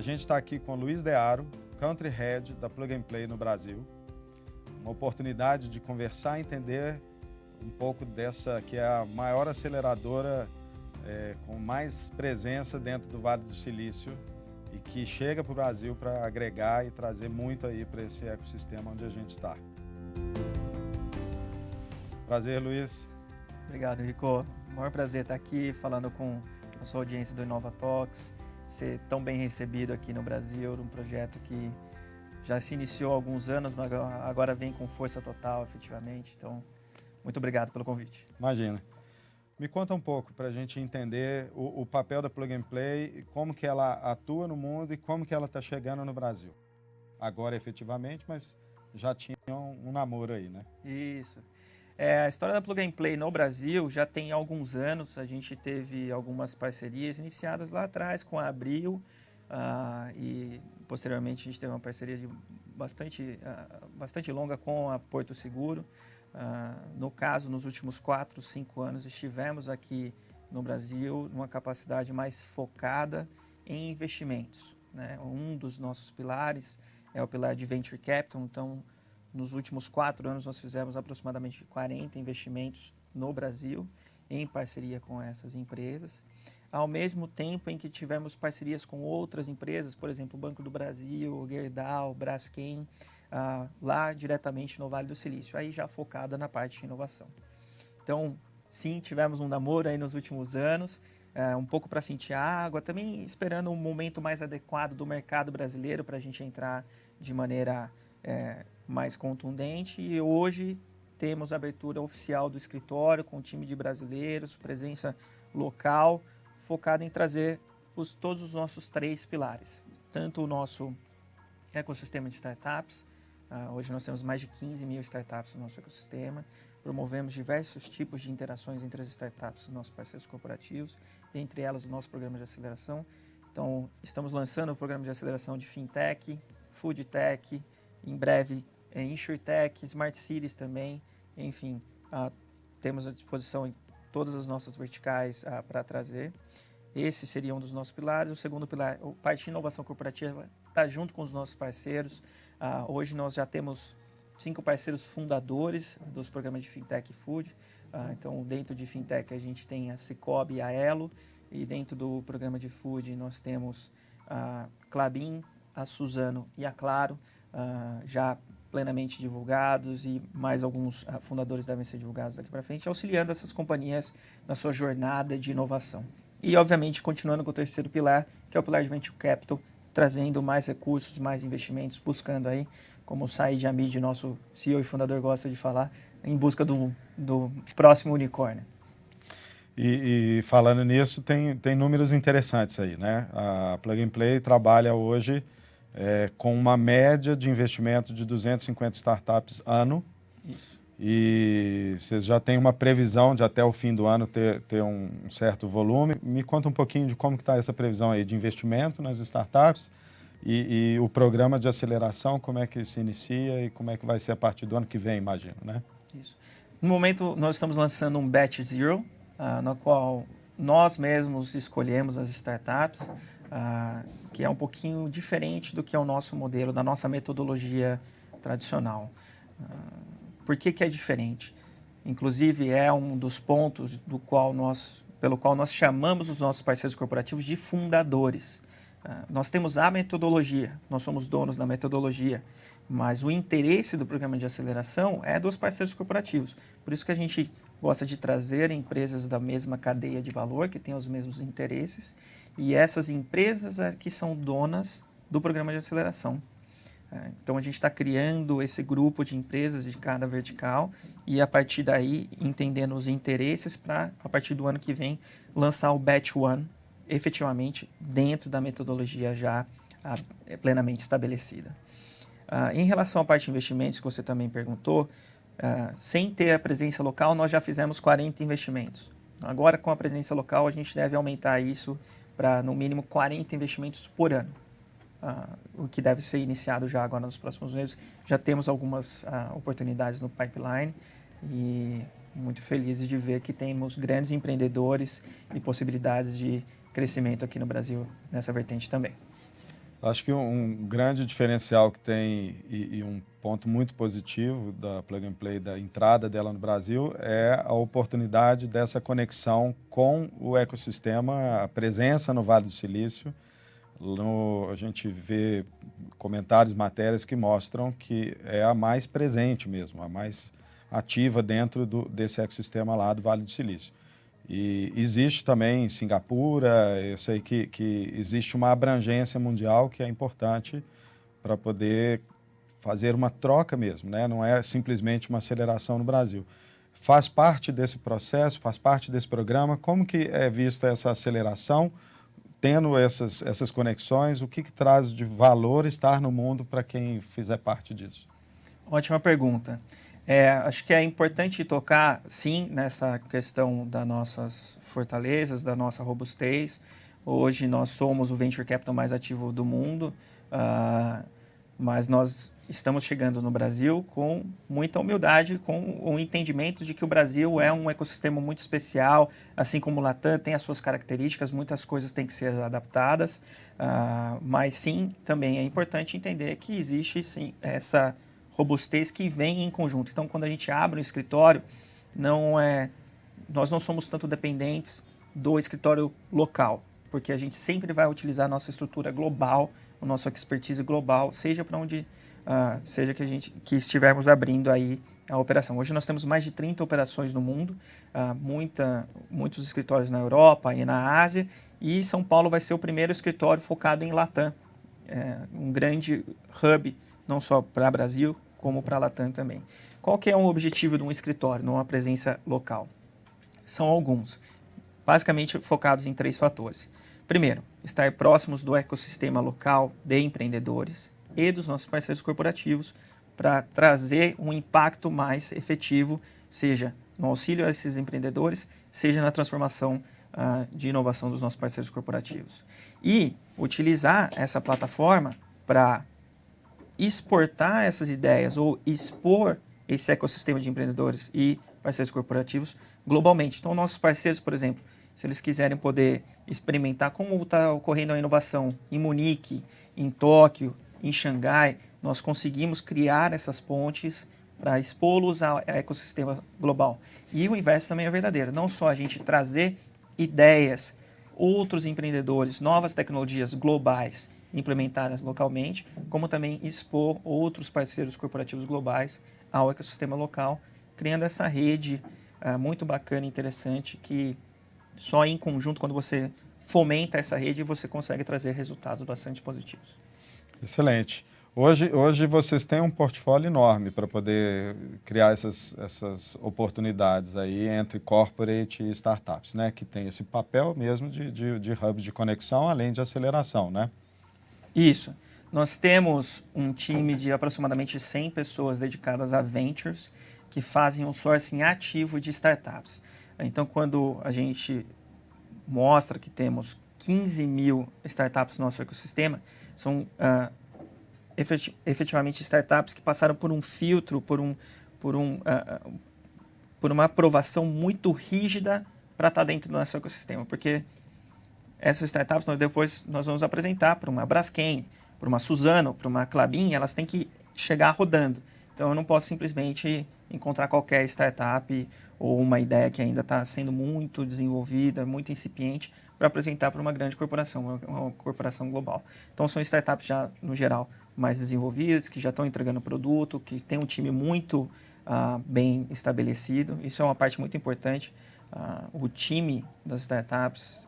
A gente está aqui com o Luiz Dearo, Country Head da Plug and Play no Brasil. Uma oportunidade de conversar e entender um pouco dessa que é a maior aceleradora é, com mais presença dentro do Vale do Silício e que chega para o Brasil para agregar e trazer muito aí para esse ecossistema onde a gente está. Prazer, Luiz. Obrigado, Rico. maior prazer estar aqui falando com a sua audiência do Inova Talks, ser tão bem recebido aqui no Brasil, um projeto que já se iniciou há alguns anos, mas agora vem com força total, efetivamente. Então, muito obrigado pelo convite. Imagina. Me conta um pouco para a gente entender o, o, papel da Plug and Play, como que ela atua no mundo e como que ela está chegando no Brasil. Agora, efetivamente, mas já tinha um, um namoro aí, né? Isso. É, a história da Plug and Play no Brasil já tem alguns anos. A gente teve algumas parcerias iniciadas lá atrás com a Abril uh, e posteriormente a gente teve uma parceria de bastante, uh, bastante longa com a Porto Seguro. Uh, no caso, nos últimos 4, 5 anos estivemos aqui no Brasil numa capacidade mais focada em investimentos. Né? Um dos nossos pilares é o pilar de Venture Capital, então nos últimos quatro anos, nós fizemos aproximadamente 40 investimentos no Brasil, em parceria com essas empresas, ao mesmo tempo em que tivemos parcerias com outras empresas, por exemplo, o Banco do Brasil, Gerdau, Braskem, ah, lá diretamente no Vale do Silício, aí já focada na parte de inovação. Então, sim, tivemos um namoro aí nos últimos anos, é, um pouco para sentir água, também esperando um momento mais adequado do mercado brasileiro para a gente entrar de maneira é, mais contundente e hoje temos a abertura oficial do escritório com o time de brasileiros, presença local, focada em trazer os, todos os nossos três pilares. Tanto o nosso ecossistema de startups, uh, hoje nós temos mais de 15 mil startups no nosso ecossistema, promovemos diversos tipos de interações entre as startups e nossos parceiros corporativos, dentre elas o nosso programa de aceleração. Então, estamos lançando o programa de aceleração de FinTech, FoodTech, em breve é, InsurTech, Smart Cities também, enfim, ah, temos à disposição todas as nossas verticais ah, para trazer. Esse seria um dos nossos pilares. O segundo pilar, o parte de inovação corporativa, está junto com os nossos parceiros. Ah, hoje nós já temos cinco parceiros fundadores dos programas de Fintech e Food. Ah, então, dentro de Fintech, a gente tem a Cicobi e a Elo. E dentro do programa de Food, nós temos a Clabin, a Suzano e a Claro, já plenamente divulgados e mais alguns uh, fundadores devem ser divulgados daqui para frente, auxiliando essas companhias na sua jornada de inovação. E, obviamente, continuando com o terceiro pilar, que é o pilar de Venture Capital, trazendo mais recursos, mais investimentos, buscando aí, como o Said Hamid, nosso CEO e fundador, gosta de falar, em busca do, do próximo unicórnio. E, e, falando nisso, tem, tem números interessantes aí, né? A Plug and Play trabalha hoje é, com uma média de investimento de 250 startups ano. Isso. E vocês já têm uma previsão de até o fim do ano ter, ter um certo volume. Me conta um pouquinho de como está essa previsão aí de investimento nas startups e, e, o programa de aceleração, como é que se inicia e como é que vai ser a partir do ano que vem, imagino, né? Isso. No momento, nós estamos lançando um Batch Zero, uh, no qual nós mesmos escolhemos as startups, uh, que é um pouquinho diferente do que é o nosso modelo, da nossa metodologia tradicional. Uh, por que, que é diferente? Inclusive, é um dos pontos do qual nós, pelo qual nós chamamos os nossos parceiros corporativos de fundadores. Uh, nós temos a metodologia, nós somos donos da metodologia, mas o interesse do programa de aceleração é dos parceiros corporativos. Por isso que a gente gosta de trazer empresas da mesma cadeia de valor, que têm os mesmos interesses, e essas empresas é que são donas do programa de aceleração. É, então a gente está criando esse grupo de empresas de cada vertical e a partir daí entendendo os interesses para, a partir do ano que vem, lançar o Batch One efetivamente dentro da metodologia já é plenamente estabelecida. Uh, em relação à parte de investimentos que você também perguntou, uh, sem ter a presença local, nós já fizemos 40 investimentos. Agora, com a presença local, a gente deve aumentar isso para, no mínimo, 40 investimentos por ano. Uh, o que deve ser iniciado já agora nos próximos meses. Já temos algumas uh, oportunidades no pipeline e muito felizes de ver que temos grandes empreendedores e possibilidades de crescimento aqui no Brasil nessa vertente também. Acho que um grande diferencial que tem e, e, um ponto muito positivo da Plug and Play, da entrada dela no Brasil, é a oportunidade dessa conexão com o ecossistema, a presença no Vale do Silício. No, a gente vê comentários, matérias que mostram que é a mais presente mesmo, a mais ativa dentro do, desse ecossistema lá do Vale do Silício. E existe também em Singapura, eu sei que, que existe uma abrangência mundial que é importante para poder fazer uma troca mesmo, né? não é simplesmente uma aceleração no Brasil. Faz parte desse processo, faz parte desse programa, como que é vista essa aceleração, tendo essas, essas conexões, o que, que traz de valor estar no mundo para quem fizer parte disso? Ótima pergunta. É, acho que é importante tocar, sim, nessa questão das nossas fortalezas, da nossa robustez. Hoje nós somos o venture capital mais ativo do mundo, uh, mas nós estamos chegando no Brasil com muita humildade, com o entendimento de que o Brasil é um ecossistema muito especial, assim como o Latam tem as suas características, muitas coisas têm que ser adaptadas, uh, mas sim, também é importante entender que existe sim essa robustez que vem em conjunto. Então, quando a gente abre um escritório, não é, nós não somos tanto dependentes do escritório local, porque a gente sempre vai utilizar a nossa estrutura global, o nosso expertise global, seja para onde uh, seja que a gente que estivermos abrindo aí a operação. Hoje nós temos mais de 30 operações no mundo, uh, muita, muitos escritórios na Europa e na Ásia, e São Paulo vai ser o primeiro escritório focado em Latam, é, um grande hub não só para Brasil, como para a Latam também. Qual que é o objetivo de um escritório, numa presença local? São alguns, basicamente focados em três fatores. Primeiro, estar próximos do ecossistema local de empreendedores e dos nossos parceiros corporativos para trazer um impacto mais efetivo, seja no auxílio a esses empreendedores, seja na transformação uh, de inovação dos nossos parceiros corporativos. E utilizar essa plataforma para exportar essas ideias ou expor esse ecossistema de empreendedores e parceiros corporativos globalmente. Então, nossos parceiros, por exemplo, se eles quiserem poder experimentar como está ocorrendo a inovação em Munique, em Tóquio, em Xangai, nós conseguimos criar essas pontes para expô-los ao ecossistema global. E o inverso também é verdadeiro, não só a gente trazer ideias, outros empreendedores, novas tecnologias globais implementadas localmente, como também expor outros parceiros corporativos globais ao ecossistema local, criando essa rede uh, muito bacana e interessante que só em conjunto, quando você fomenta essa rede, você consegue trazer resultados bastante positivos. Excelente. Hoje, hoje vocês têm um portfólio enorme para poder criar essas, essas oportunidades aí entre corporate e startups, né? Que tem esse papel mesmo de, de, de hub de conexão, além de aceleração, né? Isso. Nós temos um time de aproximadamente 100 pessoas dedicadas a ventures que fazem um sourcing ativo de startups. Então, quando a gente mostra que temos 15 mil startups no nosso ecossistema, são uh, efetivamente startups que passaram por um filtro, por, um, por, um, uh, por uma aprovação muito rígida para estar tá dentro do nosso ecossistema. Porque essas startups nós depois nós vamos apresentar para uma Braskem, para uma Suzano, para uma Clabin, elas têm que chegar rodando. Então eu não posso simplesmente encontrar qualquer startup ou uma ideia que ainda está sendo muito desenvolvida, muito incipiente, para apresentar para uma grande corporação, uma corporação global. Então são startups já, no geral, mais desenvolvidas, que já estão entregando produto, que tem um time muito uh, bem estabelecido. Isso é uma parte muito importante. Uh, o time das startups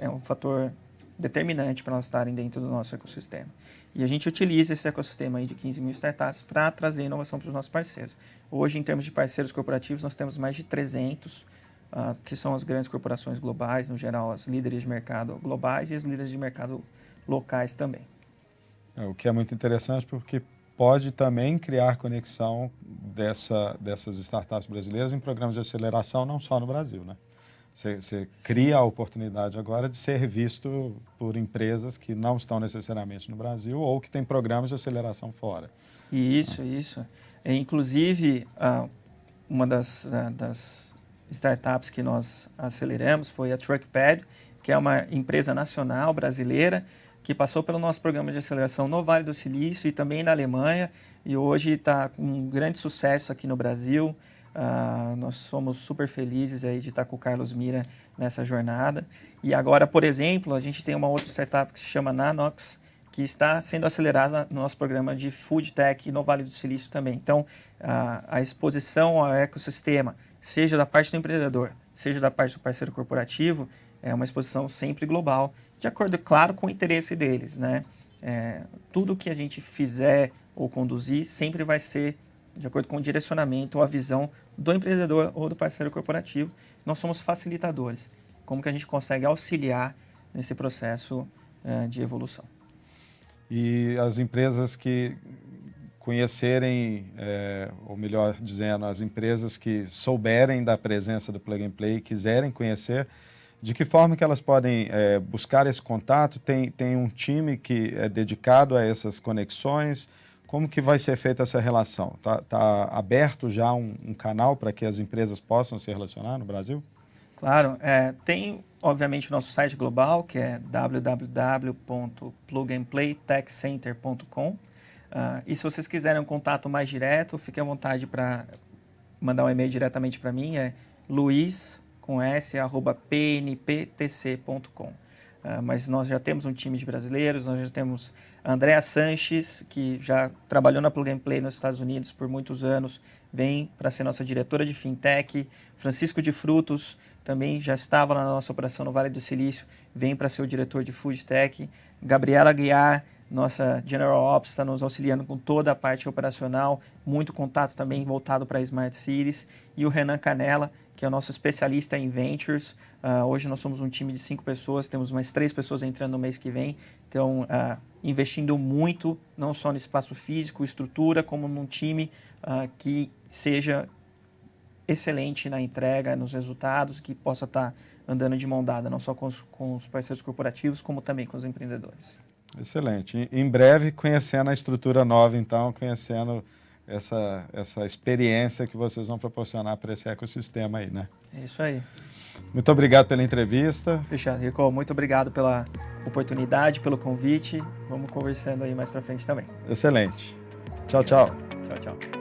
é um fator determinante para elas estarem dentro do nosso ecossistema. E a gente utiliza esse ecossistema aí de 15 mil startups para trazer inovação para os nossos parceiros. Hoje, em termos de parceiros corporativos, nós temos mais de 300, uh, ah, que são as grandes corporações globais, no geral, as líderes de mercado globais e as líderes de mercado locais também. É, o que é muito interessante porque pode também criar conexão dessa, dessas startups brasileiras em programas de aceleração, não só no Brasil, né? Você, cria a oportunidade agora de ser visto por empresas que não estão necessariamente no Brasil ou que têm programas de aceleração fora. Isso, isso. É, inclusive, uma das, das startups que nós aceleramos foi a Truckpad, que é uma empresa nacional brasileira que passou pelo nosso programa de aceleração no Vale do Silício e também na Alemanha, e hoje está com um grande sucesso aqui no Brasil. Uh, nós somos super felizes aí de estar com o Carlos Mira nessa jornada. E agora, por exemplo, a gente tem uma outra startup que se chama Nanox, que está sendo acelerada no nosso programa de Food Tech no Vale do Silício também. Então, uh, a exposição ao ecossistema, seja da parte do empreendedor, seja da parte do parceiro corporativo, é uma exposição sempre global de acordo, claro, com o interesse deles. Né? É, tudo que a gente fizer ou conduzir sempre vai ser de acordo com o direcionamento ou a visão do empreendedor ou do parceiro corporativo. Nós somos facilitadores. Como que a gente consegue auxiliar nesse processo é, de evolução. E as empresas que conhecerem, é, ou melhor dizendo, as empresas que souberem da presença do Plug and Play e quiserem conhecer, de que forma que elas podem é, buscar esse contato? Tem, tem um time que é dedicado a essas conexões? Como que vai ser feita essa relação? Está tá aberto já um, um canal para que as empresas possam se relacionar no Brasil? Claro, é, tem obviamente o nosso site global, que é www.plugandplaytechcenter.com. Uh, e se vocês quiserem um contato mais direto, fique à vontade para mandar um e-mail diretamente para mim, é luiz com s, arroba pnptc.com. Ah, mas nós já temos um time de brasileiros, nós já temos a Andrea Sanches, que já trabalhou na Plug and Play nos Estados Unidos por muitos anos, vem para ser nossa diretora de fintech. Francisco de Frutos também já estava na nossa operação no Vale do Silício, vem para ser o diretor de food tech. Gabriela Guiar, nossa General Ops, está nos auxiliando com toda a parte operacional, muito contato também voltado para Smart Cities. E o Renan Canela, que é o nosso especialista em Ventures. Uh, hoje nós somos um time de cinco pessoas, temos mais três pessoas entrando no mês que vem. Então, uh, investindo muito, não só no espaço físico, estrutura, como num time uh, que seja excelente na entrega, nos resultados, que possa estar andando de mão dada, não só com os, com os parceiros corporativos, como também com os empreendedores. Excelente. Em breve, conhecendo a estrutura nova, então, conhecendo essa, essa experiência que vocês vão proporcionar para esse ecossistema aí, né? É isso aí. Muito obrigado pela entrevista. Fechado. Rico, muito obrigado pela oportunidade, pelo convite. Vamos conversando aí mais para frente também. Excelente. Tchau, tchau. Tchau, tchau.